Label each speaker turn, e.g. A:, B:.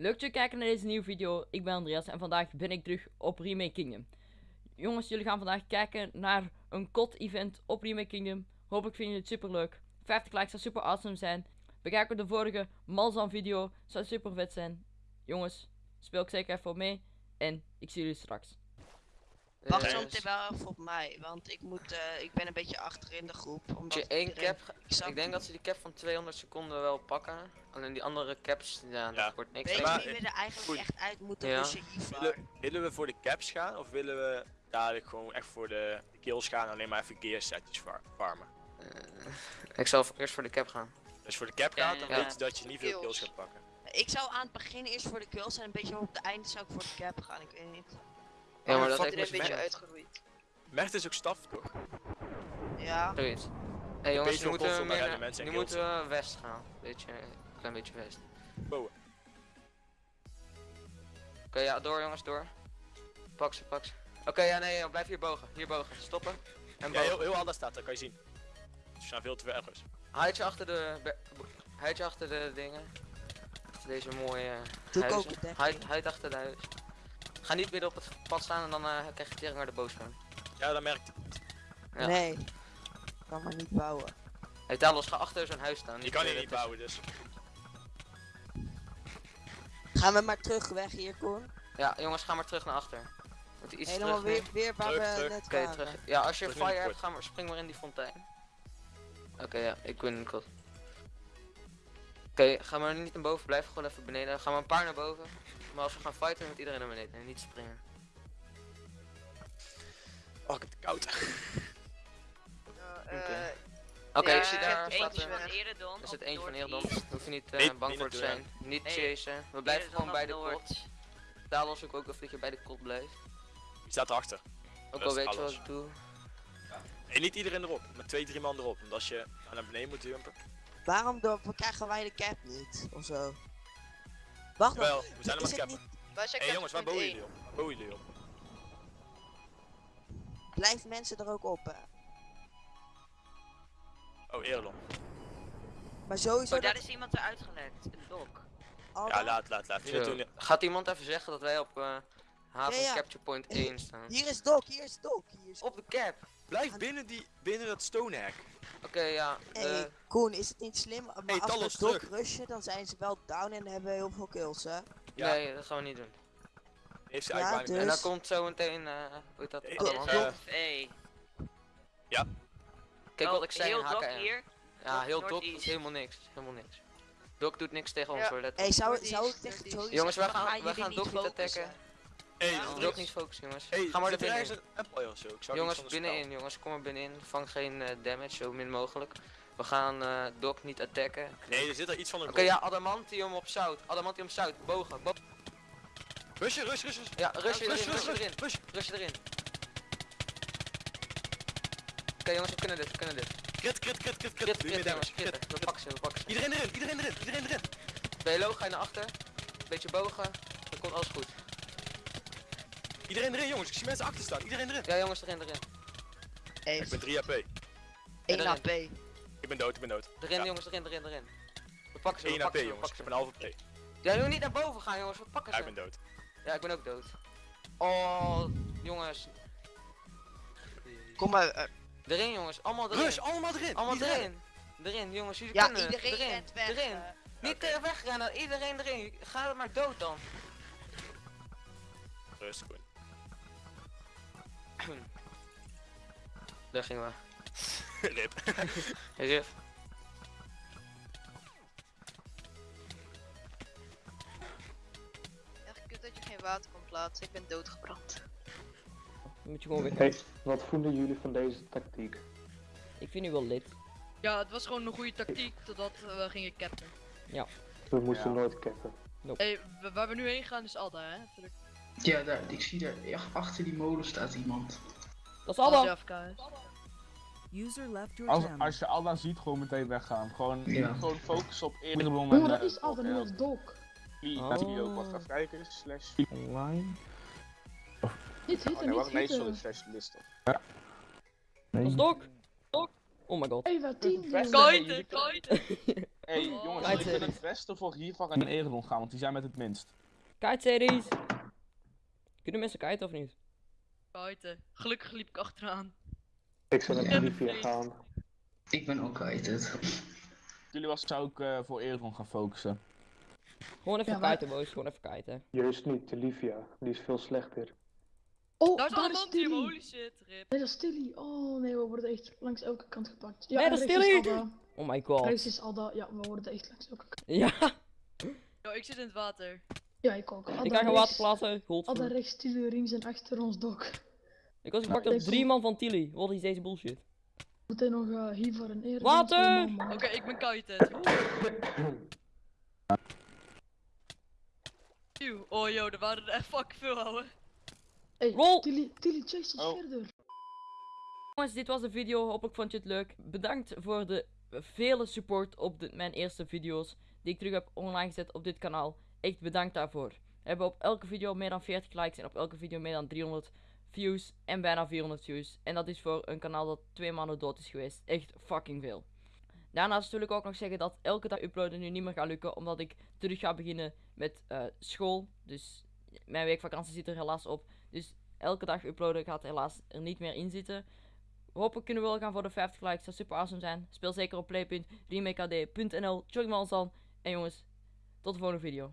A: Leuk dat je kijkt naar deze nieuwe video. Ik ben Andreas en vandaag ben ik terug op Remake Kingdom. Jongens, jullie gaan vandaag kijken naar een COD event op Remake Kingdom. Hopelijk vinden jullie het super leuk. 50 likes zou super awesome zijn. Bekijk ook de vorige Malzan video. Zou super vet zijn. Jongens, speel ik zeker even mee. En ik zie jullie straks.
B: Wacht
C: Eh,
B: zo meteen wel even op mij, want ik moet, eh, ik ben een beetje achter in de groep. Omdat
C: je één
B: iedereen-
C: cap,
B: ik
C: denk dat ze die cap van 200 seconden wel pakken. Alleen die andere caps, ja,
D: Ja.
C: dat wordt niks.
B: Weet je
D: Maar-
B: wie we er eigenlijk echt uit moeten
C: Ja.
B: pushen hiervoor?
D: Willen, willen we voor de caps gaan of willen we dadelijk gewoon echt voor de kills gaan en alleen maar even gear setjes farmen?
C: Eh, ik zal eerst voor de cap gaan.
D: Dus voor de cap
C: Ja,
D: gaat, dan
C: ja.
D: weet je dat je niet veel
B: Kills.
D: kills gaat pakken.
B: Ik zou aan het begin eerst voor de kills en een beetje op het einde zou ik voor de cap gaan, ik weet niet.
C: Ja, maar dat
D: is
C: beetje
B: uitgegroeid.
D: Mert is ook staf toch?
B: Ja,
C: Zoiets. Hé jongens,
D: beetje
C: nu moeten we, meer, nu
D: en
C: moeten we west gaan. Beetje, een klein beetje west.
D: Bowen.
C: Oké, ja, door jongens, door. Pak ze, pak ze. Oké, ja, nee, blijf hier bogen. Hier bogen. Stoppen. En
D: Ja, heel,
C: bogen.
D: heel anders staat, dat kan je zien. Ze staan veel te ver ergens.
C: Houd je achter de, houd je achter de dingen. Deze mooie
B: doe ik ook
C: huizen.
B: een
C: achter de huis. Ga niet midden op het pad staan en dan eh, krijg je tering naar de boos van.
D: Ja, dat merkt
C: Ja.
B: Nee, ik kan maar niet bouwen.
C: Hey Talos, ga achter zo'n huis staan.
D: Je kan hier
C: eh,
D: niet bouwen, dus.
B: Gaan we maar terug weg hier, Koen?
C: Ja, jongens, ga maar terug naar achter. Moet iets
B: Helemaal
C: terug
B: weer, weer waar
D: Terug,
B: we
D: terug.
B: net
C: Oké,
B: waren.
C: terug. Ja, als je
D: Terug
C: fire hebt, ga maar, spring maar in die fontein. Oké, ja, ik win het. Oké, ga maar niet naar boven, blijf gewoon even beneden. Ga maar een paar naar boven. Maar als we gaan fighten, moet iedereen naar beneden en niet springen.
D: Oh, ik heb het koud.
C: Oké. Oké, ik zie daar staat
E: eentje
C: een...
E: van Eredon.
C: Er zit eentje van Eerdon. Hoef je niet eh, bang voor te zijn. Niet chasen. We blijven gewoon bij de kot. Talos ook ook even dat je bij de kot blijft.
D: Die staat erachter.
C: Ook al
D: is
C: weet je wat ik doe.
D: En niet iedereen erop, met twee, drie man erop. Want als je naar beneden moet jumpen.
B: Waarom do- krijgen wij de cap niet? Of zo? Wacht nog,
D: Wel, we zijn
B: is
D: maar
B: het
D: cappen. Hé hey, jongens, waar bouwen jullie op? Waar bouwen jullie op?
B: Blijven mensen er ook op, hè?
D: Oh, Erlon.
B: Maar sowieso
E: Oh, daar
B: dat
E: is iemand eruit gelekt. Een dok.
D: Ja, laat, laat, laat.
C: Gaat iemand even zeggen dat wij op eh, haven
B: Ja, ja.
C: capture point 1 staan?
B: Hier is Doc, hier is Doc. Hier is...
C: Op de cap!
D: Blijf binnen, die, binnen dat stone hack.
C: Oké, ja.
B: Hey,
C: eh,
B: Koen, is het niet slim? Maar
D: Hey,
B: als
D: Talos,
B: we Doc
D: terug.
B: rushen, dan zijn ze wel down en hebben heel veel kills, hè?
D: Ja.
C: Nee, dat gaan we niet doen.
D: Heeft ze
B: Ja,
D: eigenlijk
B: dus-
C: En dan komt zo meteen, eh hoe heet dat?
D: Eh,
C: Adamant.
D: eh,
E: Hey.
C: Kijk wat ik zei,
E: Heel dok
C: HKM.
E: hier.
C: Ja, heel doet helemaal niks. Helemaal niks. Dok doet niks tegen ons
E: Ja.
C: hoor, let op.
B: Hey, zou, zou ik tegen. Joey
C: Jongens, wij gaan-
B: jullie
C: gaan Doc niet attacken.
D: Hey,
E: Ja,
D: is-
C: niet focussen jongens.
D: Hey,
C: Ga maar er
D: is
C: binnenin.
D: een empire of zo. Ik zou
C: Jongens, binnenin jongens, kom maar binnenin. Vang geen eh, damage, zo min mogelijk. We gaan eh Doc niet attacken. Oké,
D: Nee, er zit er iets van een
C: ja, Adamantium op zout. Adamantium zout, bogen. Bo
D: Rusje, rush, rush, rush.
C: ja, rush je
D: Rush,
C: erin,
D: rush,
C: rush je erin.
D: rush.
C: Rush je erin. Oké jongens, we kunnen dit, we kunnen dit.
D: Crit, crit, crit, crit,
C: Crit.
D: Doe je meer damage.
C: We pakken ze, we pakken ze.
D: Iedereen erin, iedereen erin, iedereen erin.
C: BLO, ga je naar achter. Beetje bogen. Dan komt alles goed.
D: Iedereen erin, jongens. Ik zie mensen achter staan. Iedereen erin.
C: Ja jongens, erin, erin.
D: Ik ben 3 AP.
B: 1
C: erin.
B: AP.
D: Ik ben dood, ik ben dood.
C: Erin
D: Ja.
C: jongens, erin, erin, erin. We pakken ze, we
D: 1 AP,
C: pakken ze, we
D: jongens. Ik
C: pakken
D: heb
C: ze.
D: een halve AP.
C: Ja, moet niet naar boven gaan jongens, we pakken
D: Ja,
C: ze.
D: ik ben dood.
C: Ja, ik ben ook dood. Oh, jongens.
B: Kom maar. eh,
C: Erin jongens, allemaal erin.
D: Rush, allemaal erin.
C: allemaal
D: Iedereen.
C: erin. Erin, jongens, jullie
B: ja,
C: kunnen
B: iedereen
C: erin.
B: rent weg.
C: Erin.
B: eh.
C: Niet
D: Oké.
C: tegen wegrennen, iedereen erin. Ga maar dood dan.
D: Rust, Koen.
C: Daar gingen we.
D: Rip.
C: Rif.
E: Echt kut dat je geen water kon plaatsen. Ik ben doodgebrand.
A: Dan moet je gewoon weer.
F: Hey, wat vonden jullie van deze tactiek?
A: Ik vind u wel lid.
G: Ja, het was gewoon een goede tactiek totdat we gingen capten.
F: We moesten nooit cappen.
G: Hey, w- waar we nu heen gaan is Alda, hè?
H: Ja, daar, ik zie daar, ja, achter die molen staat iemand.
A: Dat is
G: is.
I: User left your
J: Als, als je Alda ziet, gewoon meteen weggaan. Gewoon,
H: Ja.
J: gewoon focus op eerdere bron.
K: Oeh, dat is altijd een dok.
J: Dat zie je ook.
A: Oh.
J: Wacht even kijken. Slash online.
K: Niet
J: Oh, nee, wacht,
K: niet
J: nee, sorry.
K: zitten.
J: Slash list op.
A: Dat is Doc. Doc. Oh my god.
K: Even 10
J: Best-
G: Kaiten, kaiten!
J: hey, jongens,
A: Kite
J: ik vind
A: series.
J: het beste voor Rivar en Eredon gaan, want die zijn met het minst.
A: Kite-series. Kunnen mensen kiten of niet?
G: Buiten. Gelukkig liep ik achteraan.
F: Ik zou naar. Olivia gaan.
H: Ik ben ook kwijt.
J: Jullie was zou ik eh, voor Eredon gaan focussen.
A: Gewoon even
K: Ja, maar-
A: kiten, boys. Gewoon even kiten.
F: Juist niet, Olivia. Die is veel slechter.
K: Oh,
G: Daar is
K: daar
G: allemaal holy shit, rip.
K: Nee, dat is Tilly. Oh nee, we worden echt langs elke kant gepakt. Ja,
A: Nee, dat is Tilly. Oh my god.
K: Rechts is Alda. Ja, we worden echt langs elke kant.
A: Ja,
G: Yo, ik zit in het water.
K: Ja, ik ook.
A: Ik ga gaan
K: rechts-
A: water plaatsen.
K: Alda
A: Godver.
K: rechts, Tilly links en achter ons dok.
A: Ik was gepakt door
K: ik
A: drie man van Tilly. Wat is deze bullshit?
K: Moet hij nog uh, hier voor een eer.
A: Water!
G: Oké, ik ben. Eeuw, Oh yo, er waren er echt fucking veel, ouwe.
K: Hey. Tilly, Tilly chase ons
J: Oh.
K: verder.
A: Jongens, dit was de video. Hopelijk vond je het leuk. Bedankt voor de vele support op de, mijn eerste video's die ik terug heb online gezet op dit kanaal. Echt bedankt daarvoor. We hebben op elke video meer dan 40 likes en op elke video meer dan 300 views en bijna 400 views. En dat is voor een kanaal dat twee maanden dood is geweest. Echt fucking veel. Daarnaast wil ik ook nog zeggen dat elke dag uploaden nu niet meer gaat lukken, omdat ik terug ga beginnen met eh, school. Dus mijn weekvakantie zit er helaas op. Dus elke dag uploaden gaat helaas er niet meer in zitten. Hopelijk kunnen we wel gaan voor de 50 likes. Dat zou super awesome zijn. Speel zeker op play.remakad.nl. Join me ons dan. En jongens, tot de volgende video.